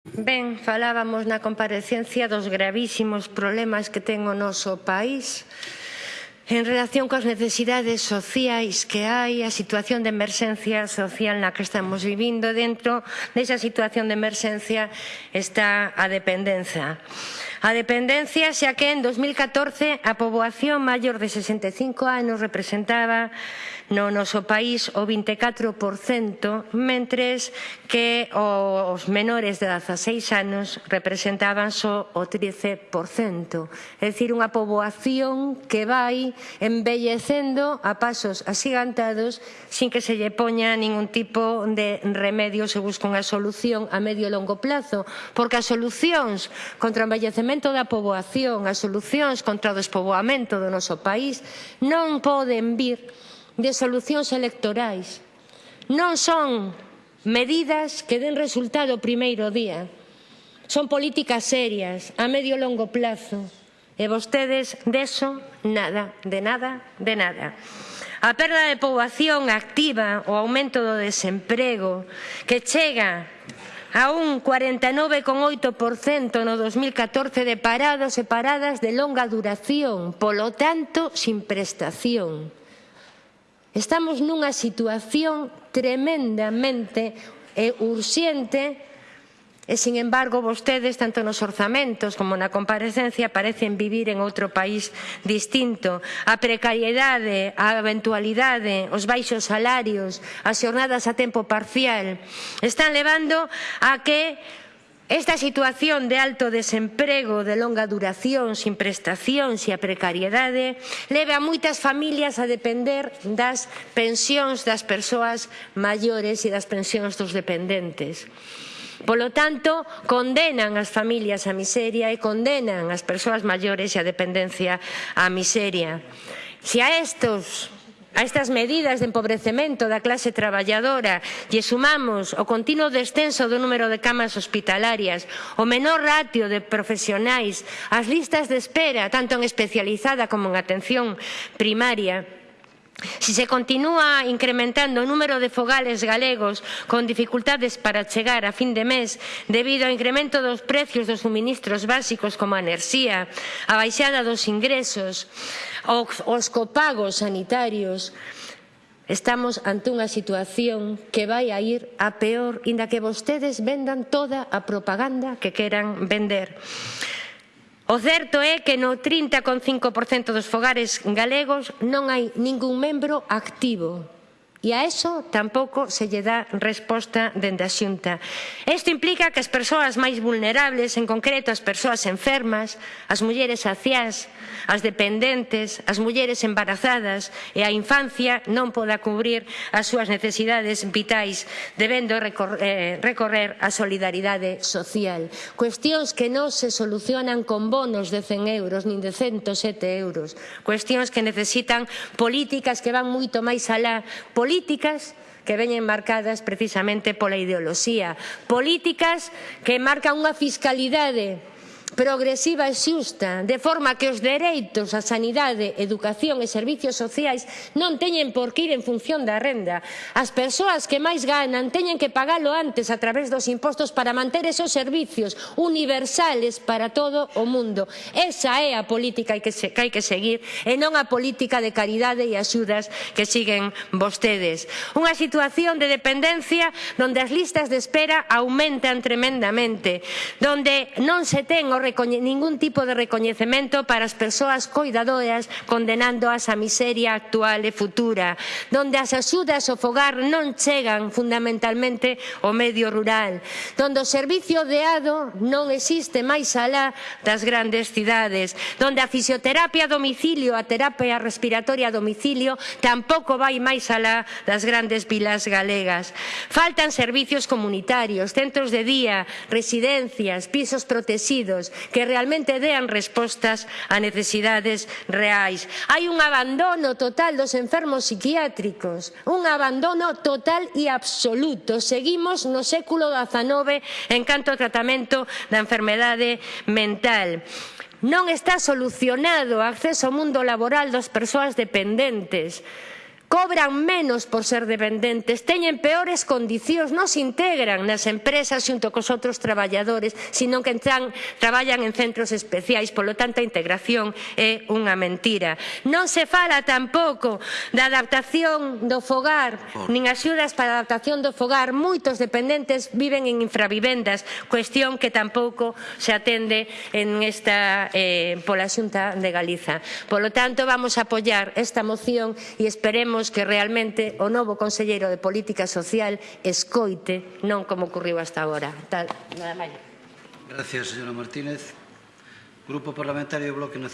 Ben, falábamos na comparecencia dos gravísimos problemas que ten o noso país en relación coas necesidades sociais que hai, a situación de emerxencia social na que estamos vivindo dentro desa situación de emerxencia está a dependenza. A dependencia xa que en 2014 a poboación maior de 65 anos representaba no noso país o 24%, mentres que os menores de 16 anos representaban só o 13%. É dicir, unha poboación que vai envellecendo a pasos asigantados sin que se lle poña ningún tipo de remedio se busca unha solución a medio e longo plazo, porque as solucións contra o envellecemento incremento da poboación, as solucións contra o despoboamento do noso país non poden vir de solucións electorais. Non son medidas que den resultado o primeiro día. Son políticas serias, a medio e longo plazo. E vostedes deso nada, de nada, de nada. A perda de poboación activa, o aumento do desemprego, que chega a un 49,8% no 2014 de parados e paradas de longa duración, polo tanto, sin prestación. Estamos nunha situación tremendamente e urxente E, sin embargo, vostedes, tanto nos orzamentos como na comparecencia, parecen vivir en outro país distinto. A precariedade, a eventualidade, os baixos salarios, as xornadas a tempo parcial, están levando a que Esta situación de alto desemprego, de longa duración, sin prestacións e a precariedade, leve a moitas familias a depender das pensións das persoas maiores e das pensións dos dependentes. Polo tanto, condenan as familias á miseria e condenan as persoas maiores e a dependencia á miseria. Se a estos A estas medidas de empobrecemento da clase traballadora lle sumamos o continuo descenso do número de camas hospitalarias, o menor ratio de profesionais, as listas de espera, tanto en especializada como en atención primaria, Se se continúa incrementando o número de fogales galegos con dificultades para chegar a fin de mes debido ao incremento dos precios dos suministros básicos como a enerxía, a baixada dos ingresos, os copagos sanitarios, Estamos ante unha situación que vai a ir a peor, inda que vostedes vendan toda a propaganda que queran vender. O certo é que no 30,5% dos fogares galegos non hai ningún membro activo. E a eso tampouco se lle dá resposta dende a xunta. Isto implica que as persoas máis vulnerables, en concreto as persoas enfermas, as mulleres aciás, as dependentes, as mulleres embarazadas e a infancia non poda cubrir as súas necesidades vitais, debendo eh, recorrer a solidaridade social. Cuestións que non se solucionan con bonos de 100 euros nin de 107 euros. Cuestións que necesitan políticas que van moito máis alá, políticas políticas que veñen marcadas precisamente pola ideoloxía, políticas que marcan unha fiscalidade progresiva e xusta, de forma que os dereitos á sanidade, educación e servizos sociais non teñen por que ir en función da renda. As persoas que máis ganan teñen que pagalo antes a través dos impostos para manter esos servizos universales para todo o mundo. Esa é a política que hai que seguir e non a política de caridade e axudas que siguen vostedes. Unha situación de dependencia onde as listas de espera aumentan tremendamente, onde non se ten o ningún tipo de recoñecemento para as persoas coidadoras condenándoas á miseria actual e futura, donde as axudas ao fogar non chegan fundamentalmente ao medio rural, donde o servicio de ado non existe máis alá das grandes cidades, donde a fisioterapia a domicilio, a terapia respiratoria a domicilio tampouco vai máis alá das grandes vilas galegas. Faltan servicios comunitarios, centros de día, residencias, pisos protegidos, que realmente dean respostas a necesidades reais. Hai un abandono total dos enfermos psiquiátricos, un abandono total e absoluto. Seguimos no século XIX en canto ao tratamento da enfermedade mental. Non está solucionado o acceso ao mundo laboral das persoas dependentes cobran menos por ser dependentes, teñen peores condicións, non se integran nas empresas xunto cos outros traballadores, senón que entran, traballan en centros especiais, polo tanto a integración é unha mentira. Non se fala tampouco da adaptación do fogar, nin axudas para a adaptación do fogar, moitos dependentes viven en infravivendas, cuestión que tampouco se atende en esta, eh, pola Xunta de Galiza. Polo tanto, vamos a apoiar esta moción e esperemos Queremos que realmente o novo Conselleiro de Política Social escoite, non como ocurriu hasta agora. Tal, nada máis. Gracias, señora Martínez. Grupo Parlamentario Bloque Nacional